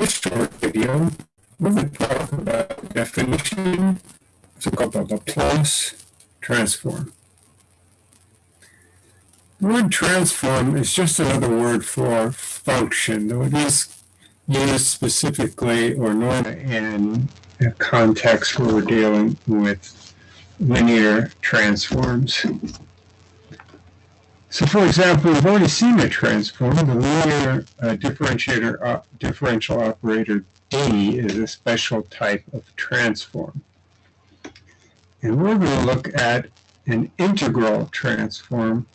this short video, we're going to talk about? Definition, so called? The Laplace transform. The word transform is just another word for function, though it is used specifically or normally in a context where we're dealing with linear transforms. So for example, we've already seen a transform. The linear uh, differentiator uh, differential operator D is a special type of transform. And we're going to look at an integral transform.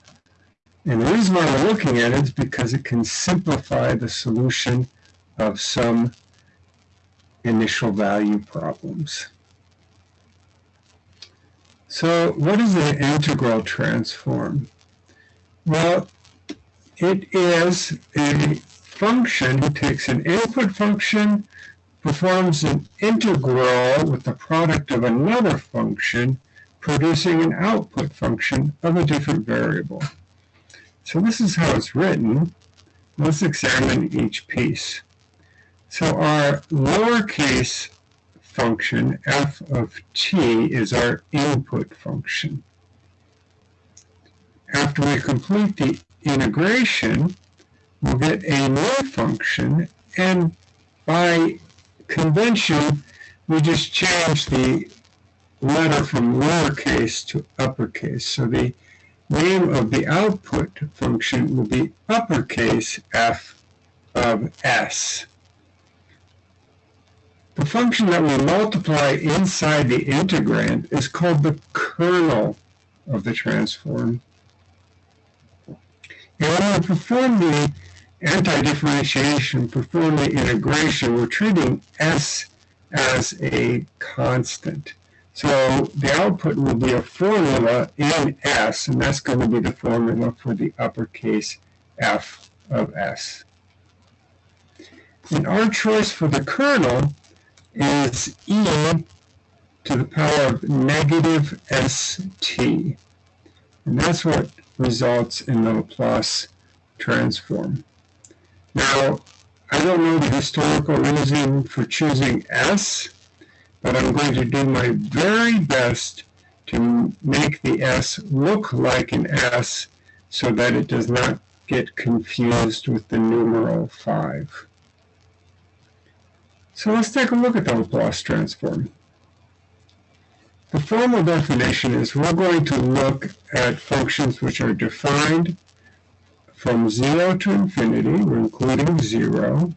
And the reason why we're looking at it is because it can simplify the solution of some initial value problems. So what is an integral transform? Well, it is a function that takes an input function, performs an integral with the product of another function, producing an output function of a different variable. So this is how it's written. Let's examine each piece. So our lowercase function, f of t, is our input function. After we complete the integration, we'll get a new function, and by convention, we just change the letter from lowercase to uppercase. So the name of the output function will be uppercase f of s. The function that we multiply inside the integrand is called the kernel of the transform. And when we perform the anti-differentiation, perform the integration, we're treating S as a constant. So the output will be a formula in S, and that's going to be the formula for the uppercase F of S. And our choice for the kernel is e to the power of negative st. And that's what results in the Laplace transform. Now, I don't know the historical reason for choosing S, but I'm going to do my very best to make the S look like an S so that it does not get confused with the numeral 5. So let's take a look at the Laplace transform. The formal definition is we're going to look at functions which are defined from 0 to infinity, we're including 0,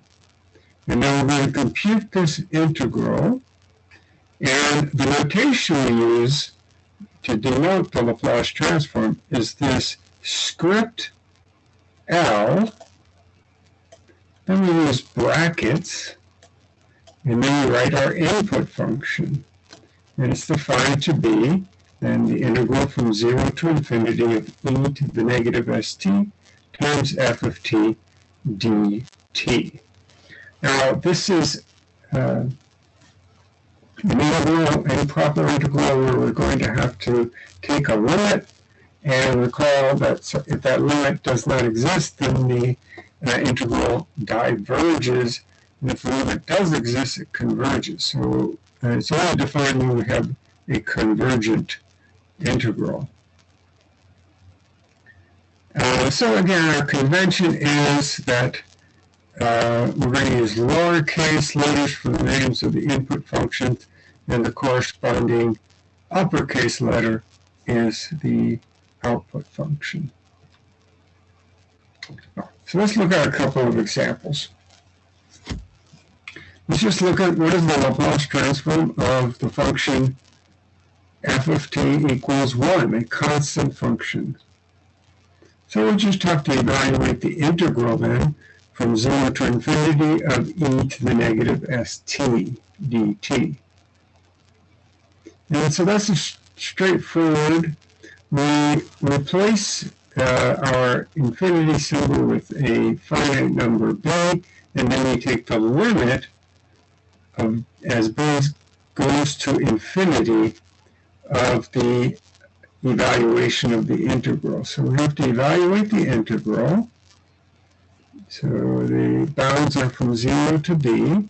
and then we're going to compute this integral, and the notation we use to denote the Laplace transform is this script L, then we use brackets, and then we write our input function and it's defined to be then the integral from 0 to infinity of e to the negative st times f of t dt. Now, this is uh, an integral, a proper integral where we're going to have to take a limit and recall that if that limit does not exist, then the uh, integral diverges. And if the limit does exist, it converges. So uh, it's only defined when we have a convergent integral. Uh, so again, our convention is that uh, we're going to use lowercase letters for the names of the input functions, and the corresponding uppercase letter is the output function. So let's look at a couple of examples. Let's just look at what is the Laplace transform of the function f of t equals 1, a constant function. So we'll just have to evaluate the integral then from 0 to infinity of e to the negative st dt. And so that's a straightforward. We replace uh, our infinity symbol with a finite number b, and then we take the limit of, as b goes to infinity of the evaluation of the integral. So we have to evaluate the integral. So the bounds are from 0 to b.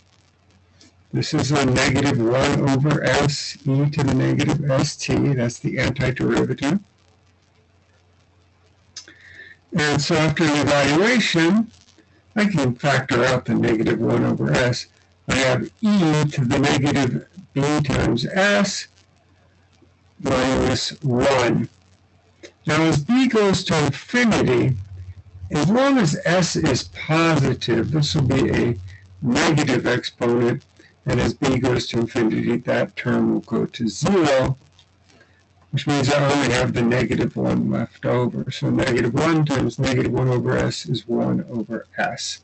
This is a negative 1 over s e to the negative st. That's the antiderivative. And so after an evaluation, I can factor out the negative 1 over s. I have e to the negative b times s minus 1. Now as b goes to infinity, as long as s is positive, this will be a negative exponent, and as b goes to infinity, that term will go to 0, which means I only have the negative 1 left over. So negative 1 times negative 1 over s is 1 over s.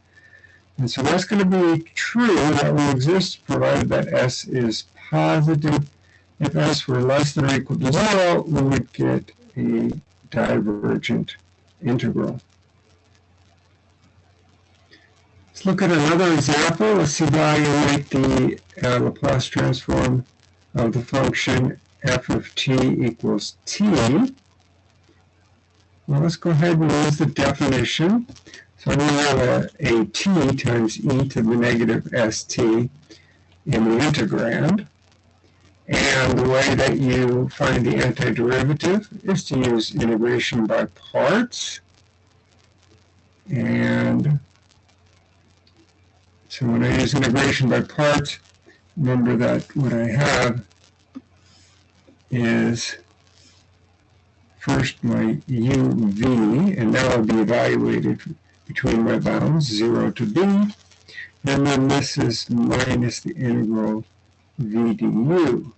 And so that's going to be true, that will exist provided that s is positive. If s were less than or equal to 0, we would get a divergent integral. Let's look at another example. Let's evaluate the uh, Laplace transform of the function f of t equals t. Well, let's go ahead and use the definition. So we have a, a t times e to the negative st in the integrand. And the way that you find the antiderivative is to use integration by parts. And so when I use integration by parts, remember that what I have is first my uv, and that will be evaluated between my bounds, 0 to b, and then this is minus the integral v du.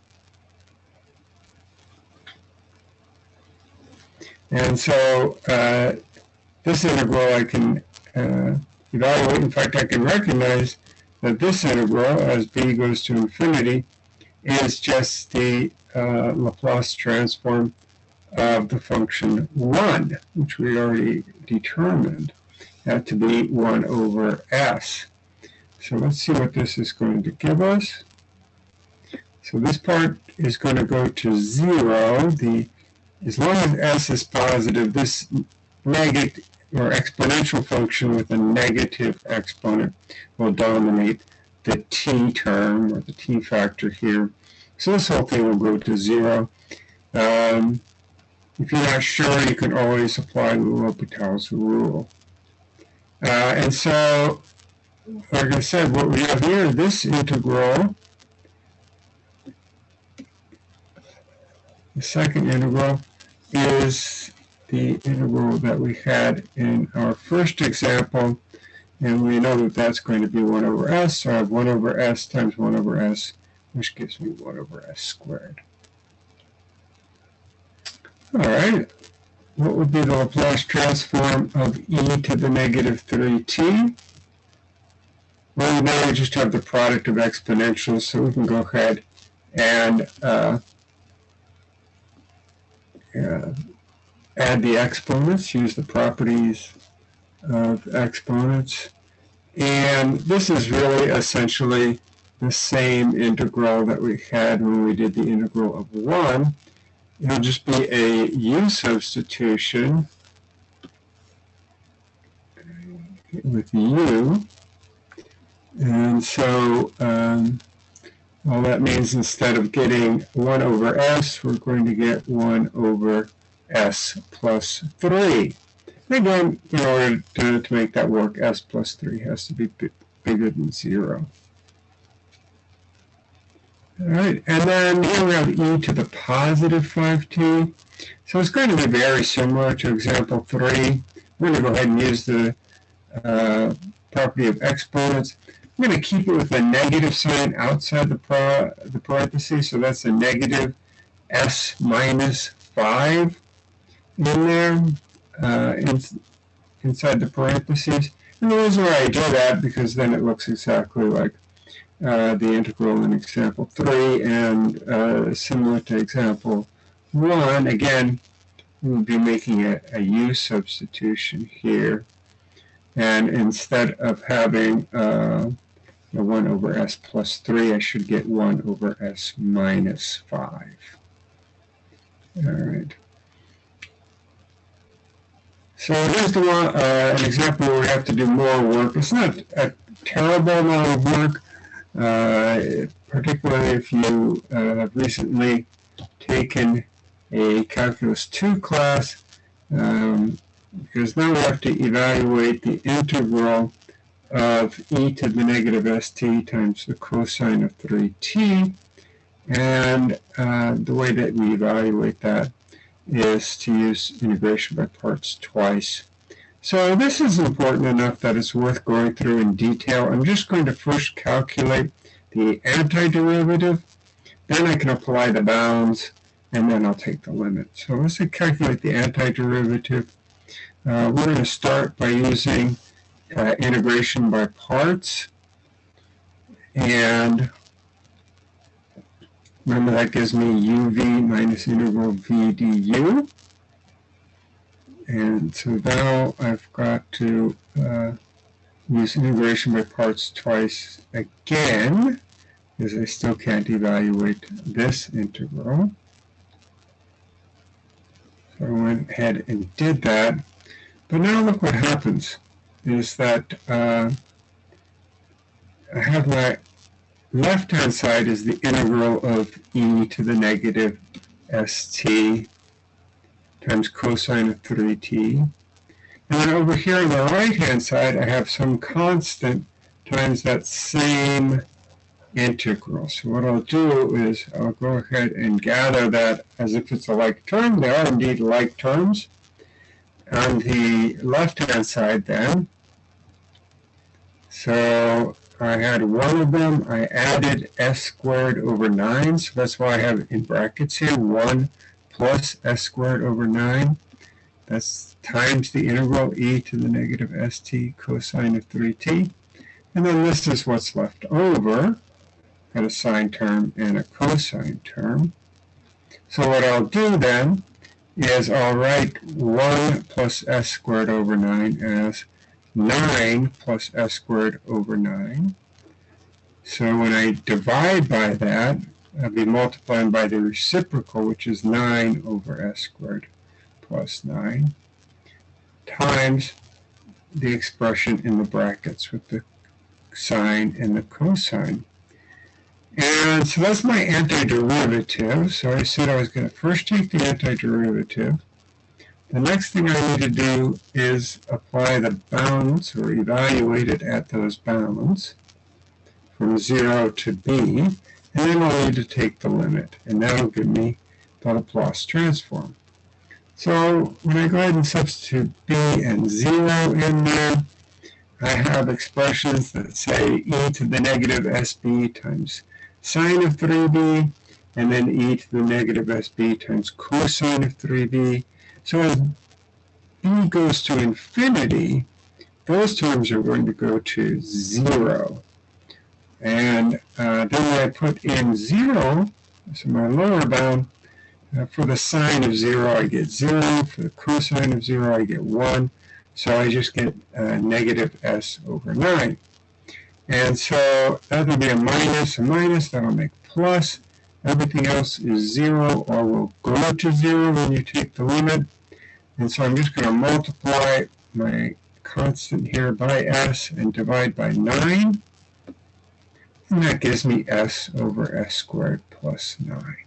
And so uh, this integral I can uh, evaluate. In fact, I can recognize that this integral, as b goes to infinity, is just the uh, Laplace transform of the function 1, which we already determined that to be 1 over s. So let's see what this is going to give us. So this part is going to go to 0. The, as long as s is positive, this negative or exponential function with a negative exponent will dominate the t term or the t factor here. So this whole thing will go to 0. Um, if you're not sure, you can always apply the L'Hopital's rule. Uh, and so, like I said, what we have here, this integral The second integral is the integral that we had in our first example, and we know that that's going to be 1 over s, so I have 1 over s times 1 over s, which gives me 1 over s squared. All right, what would be the Laplace transform of e to the negative 3t? Well, now we just have the product of exponentials, so we can go ahead and uh, uh, add the exponents, use the properties of exponents. And this is really essentially the same integral that we had when we did the integral of 1. It'll just be a u substitution with u. And so um, all that means instead of getting 1 over s, we're going to get 1 over s plus 3. And again, in order to, to make that work, s plus 3 has to be bigger than 0. All right, and then here we have e to the positive 5t. So it's going to be very similar to example 3. We're going to go ahead and use the uh, property of exponents. I'm going to keep it with the negative sign outside the, the parentheses, so that's a negative s minus 5 in there, uh, in, inside the parentheses. And the reason why I do that, because then it looks exactly like uh, the integral in example 3, and uh, similar to example 1, again, we'll be making a, a u substitution here. And instead of having uh, 1 over s plus 3, I should get 1 over s minus 5. All right. So here's the one, uh, an example where we have to do more work. It's not a terrible amount of work, particularly if you uh, have recently taken a Calculus 2 class, um, because now we have to evaluate the integral of e to the negative st times the cosine of 3t. And uh, the way that we evaluate that is to use integration by parts twice. So this is important enough that it's worth going through in detail. I'm just going to first calculate the antiderivative, then I can apply the bounds, and then I'll take the limit. So let's calculate the antiderivative. Uh, we're going to start by using uh, integration by parts. And remember that gives me uv minus integral v du. And so now I've got to uh, use integration by parts twice again, because I still can't evaluate this integral. So I went ahead and did that. But now look what happens is that uh, I have my left-hand side is the integral of e to the negative st times cosine of 3t. And then over here on the right-hand side, I have some constant times that same integral. So what I'll do is I'll go ahead and gather that as if it's a like term. They are indeed like terms. On the left-hand side then, so I had one of them, I added s squared over 9, so that's why I have in brackets here 1 plus s squared over 9. That's times the integral e to the negative st cosine of 3t. And then this is what's left over. Got a sine term and a cosine term. So what I'll do then is I'll write 1 plus s squared over 9 as 9 plus s squared over 9. So when I divide by that, I'll be multiplying by the reciprocal, which is 9 over s squared plus 9, times the expression in the brackets with the sine and the cosine. And so that's my antiderivative. So I said I was going to first take the antiderivative, the next thing I need to do is apply the bounds or evaluate it at those bounds from 0 to b, and then I'll need to take the limit, and that'll give me the Laplace transform. So when I go ahead and substitute b and 0 in there, I have expressions that say e to the negative sb times sine of 3b, and then e to the negative sb times cosine of 3b, so as b goes to infinity, those terms are going to go to 0. And uh, then I put in 0, so my lower bound, uh, for the sine of 0 I get 0, for the cosine of 0 I get 1, so I just get uh, negative s over 9. And so that will be a minus, a minus, that'll make plus. Everything else is 0 or will go to 0 when you take the limit. And so I'm just going to multiply my constant here by s and divide by 9. And that gives me s over s squared plus 9.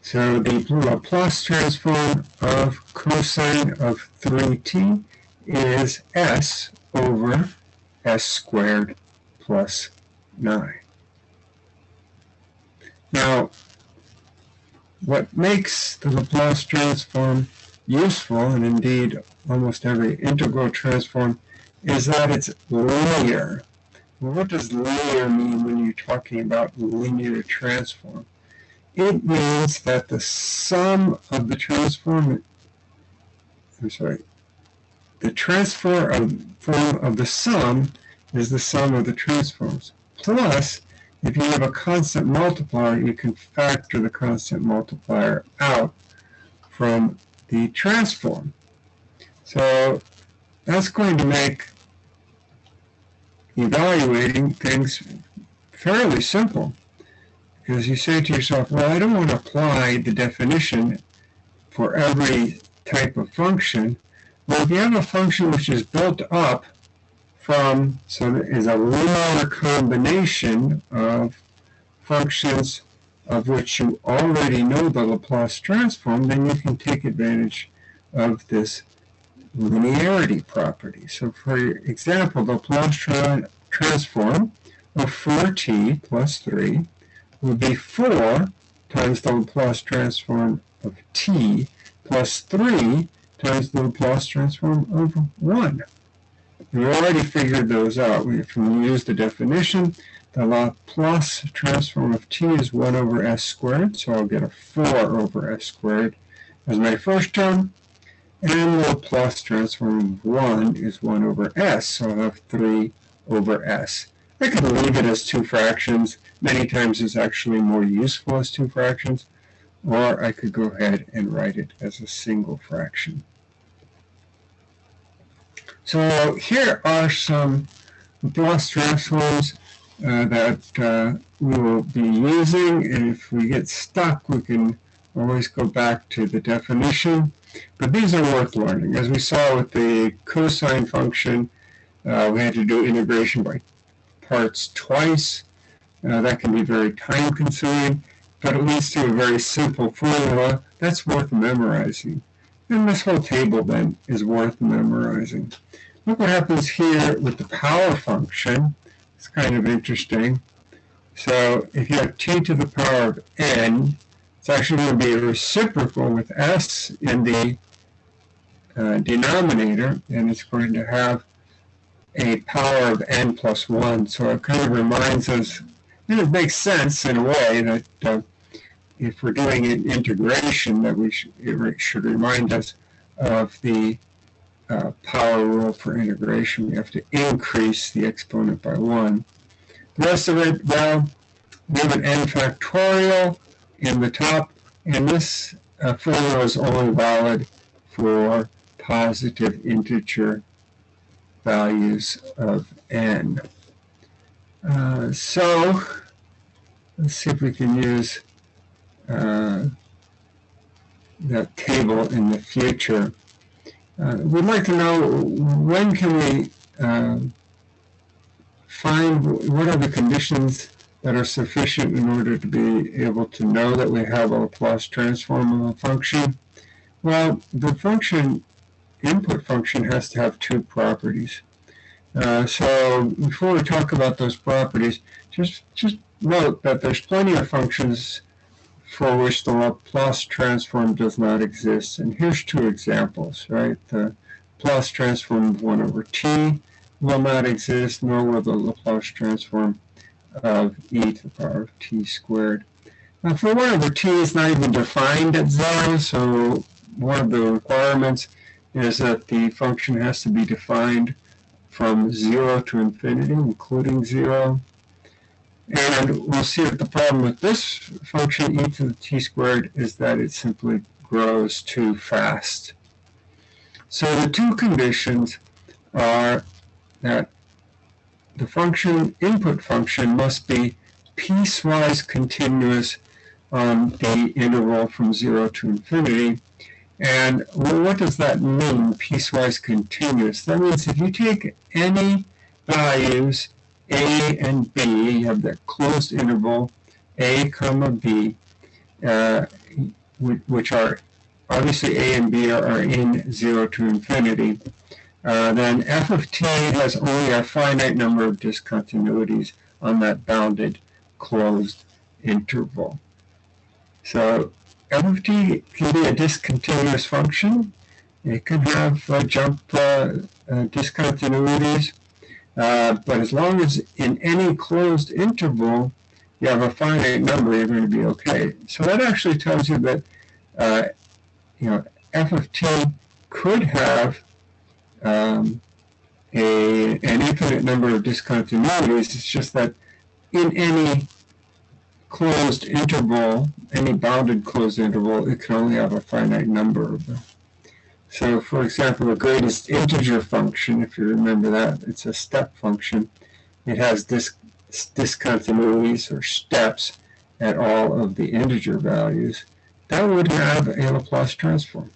So the Laplace transform of cosine of 3t is s over s squared plus 9. Now, what makes the Laplace transform useful, and indeed almost every integral transform, is that it's linear. What does linear mean when you're talking about linear transform? It means that the sum of the transform, I'm sorry, the transfer of of the sum is the sum of the transforms. Plus, if you have a constant multiplier, you can factor the constant multiplier out from the transform. So that's going to make evaluating things fairly simple. Because you say to yourself, well, I don't want to apply the definition for every type of function. Well, if you have a function which is built up from, so is a linear combination of functions of which you already know the Laplace transform, then you can take advantage of this linearity property. So for example, the Laplace tra transform of 4t plus 3 would be 4 times the Laplace transform of t plus 3 times the Laplace transform of 1. We already figured those out. We, if we use the definition, the Laplace transform of t is 1 over s squared, so I'll get a 4 over s squared as my first term. And the Laplace transform of 1 is 1 over s, so I'll have 3 over s. I could leave it as two fractions. Many times it's actually more useful as two fractions. Or I could go ahead and write it as a single fraction. So here are some Laplace transforms uh, that uh, we will be using. And if we get stuck, we can always go back to the definition. But these are worth learning. As we saw with the cosine function, uh, we had to do integration by parts twice. Uh, that can be very time consuming, but it leads to a very simple formula that's worth memorizing. And this whole table then is worth memorizing. Look what happens here with the power function. It's kind of interesting. So if you have t to the power of n, it's actually going to be a reciprocal with s in the uh, denominator, and it's going to have a power of n plus 1. So it kind of reminds us, and it makes sense in a way that uh, if we're doing an integration, that we should, it should remind us of the uh, power rule for integration. We have to increase the exponent by 1. The rest of it, well, we have an n factorial in the top, and this uh, formula is only valid for positive integer values of n. Uh, so let's see if we can use uh, that table in the future. Uh, we'd like to know when can we uh, find what are the conditions that are sufficient in order to be able to know that we have a Laplace transform of a function. Well, the function input function has to have two properties. Uh, so before we talk about those properties, just just note that there's plenty of functions for which the Laplace transform does not exist. And here's two examples, right? The Laplace transform of 1 over t will not exist, nor will the Laplace transform of e to the power of t squared. Now for 1 over t is not even defined at 0, so one of the requirements is that the function has to be defined from 0 to infinity, including 0. And we'll see that the problem with this function, e to the t squared, is that it simply grows too fast. So the two conditions are that the function, input function, must be piecewise continuous on the interval from 0 to infinity, and well, what does that mean, piecewise continuous? That means if you take any values, a and b, you have that closed interval, a comma b, uh, which are obviously a and b are, in 0 to infinity, uh, then f of t has only a finite number of discontinuities on that bounded closed interval. So f of t can be a discontinuous function. It can have uh, jump uh, uh, discontinuities, uh, but as long as in any closed interval you have a finite number, you're going to be okay. So that actually tells you that you know f of t could have um, a, an infinite number of discontinuities. It's just that in any closed interval, any bounded closed interval, it can only have a finite number of them. So for example, the greatest integer function, if you remember that, it's a step function. It has dis discontinuities or steps at all of the integer values. That would have a Laplace transform.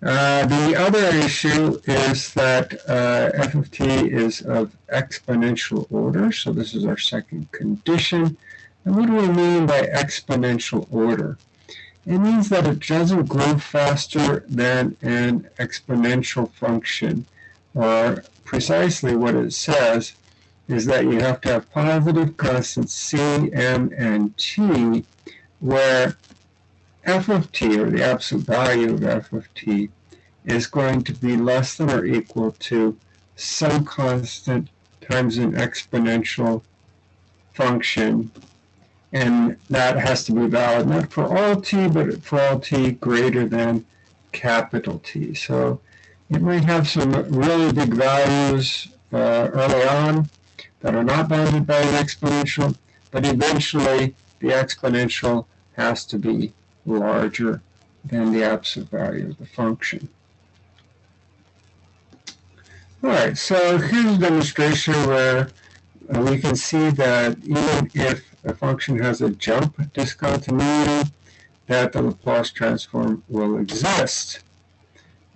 Uh, the other issue is that uh, f of t is of exponential order. So this is our second condition. And what do we mean by exponential order? It means that it doesn't grow faster than an exponential function. Or precisely what it says is that you have to have positive constants c, m, and t, where f of t, or the absolute value of f of t, is going to be less than or equal to some constant times an exponential function. And that has to be valid not for all t, but for all t greater than capital T. So it might have some really big values uh, early on that are not bounded by an exponential, but eventually the exponential has to be larger than the absolute value of the function. All right, so here's a demonstration where we can see that even if a function has a jump discontinuity, that the Laplace transform will exist.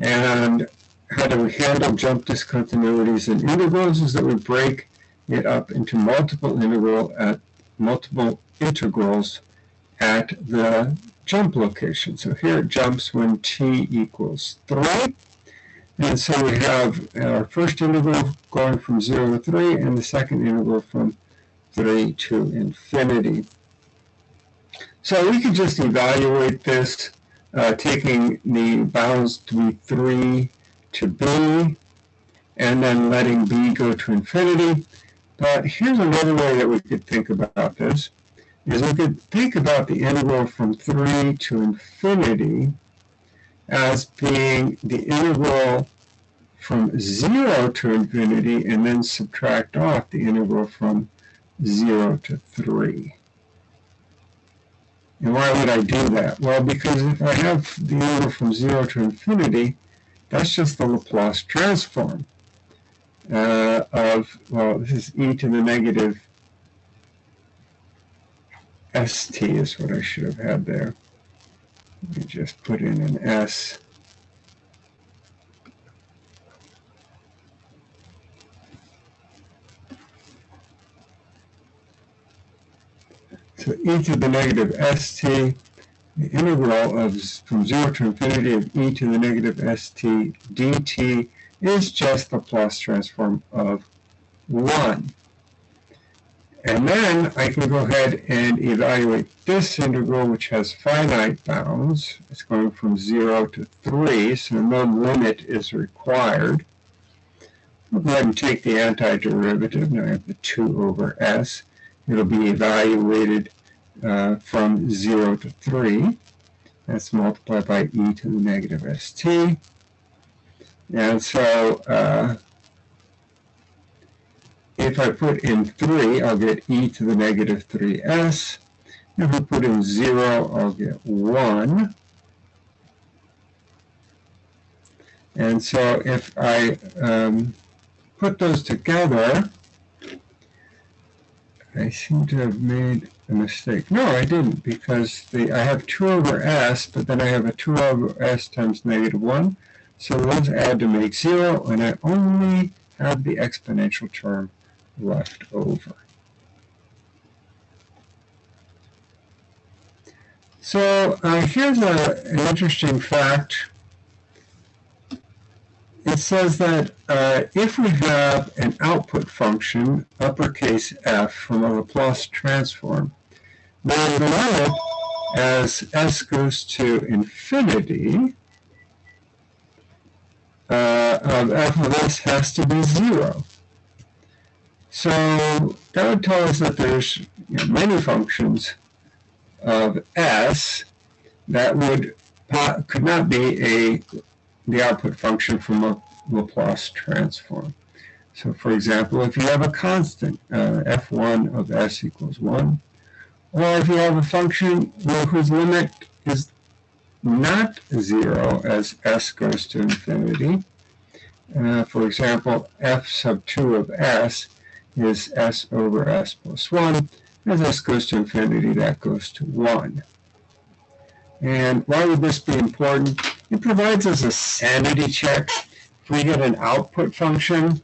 And how do we handle jump discontinuities in integrals is that we break it up into multiple integral at multiple integrals at the jump location. So here it jumps when t equals 3. And so we have our first integral going from 0 to 3 and the second integral from 3 to infinity. So we could just evaluate this uh, taking the bounds to be 3 to b and then letting b go to infinity. But here's another way that we could think about this is we could think about the integral from 3 to infinity as being the integral from 0 to infinity and then subtract off the integral from 0 to 3. And why would I do that? Well, because if I have the integral from 0 to infinity, that's just the Laplace transform uh, of, well, this is e to the negative st is what I should have had there. Let me just put in an s. So e to the negative st, the integral of from 0 to infinity of e to the negative st dt is just the Laplace transform of 1. And then I can go ahead and evaluate this integral, which has finite bounds. It's going from 0 to 3, so no limit is required. I'll go ahead and take the antiderivative. Now I have the 2 over s. It'll be evaluated uh, from 0 to 3. That's multiplied by e to the negative st. And so uh, if I put in 3, I'll get e to the negative 3s. If I put in 0, I'll get 1. And so if I um, put those together, I seem to have made a mistake. No, I didn't, because the, I have 2 over s, but then I have a 2 over s times negative 1. So those add to make 0, and I only have the exponential term left over. So uh, here's a, an interesting fact. It says that uh, if we have an output function, uppercase f, from a Laplace transform, then as s goes to infinity uh, of f of s has to be 0. So that would tell us that there's you know, many functions of s that would could not be a the output function from a Laplace transform. So for example, if you have a constant, uh, f1 of s equals 1, or if you have a function whose limit is not 0 as s goes to infinity, uh, for example, f sub 2 of s is s over s plus 1. As s goes to infinity, that goes to 1. And why would this be important? It provides us a sanity check. If we get an output function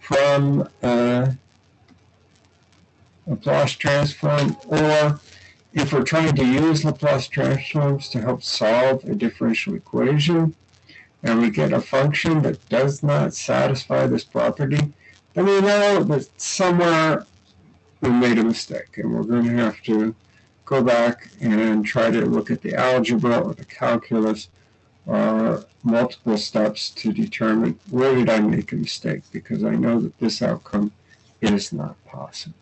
from uh, Laplace transform, or if we're trying to use Laplace transforms to help solve a differential equation, and we get a function that does not satisfy this property, then we know that somewhere we made a mistake, and we're going to have to go back and try to look at the algebra or the calculus or multiple steps to determine where did I make a mistake, because I know that this outcome is not possible.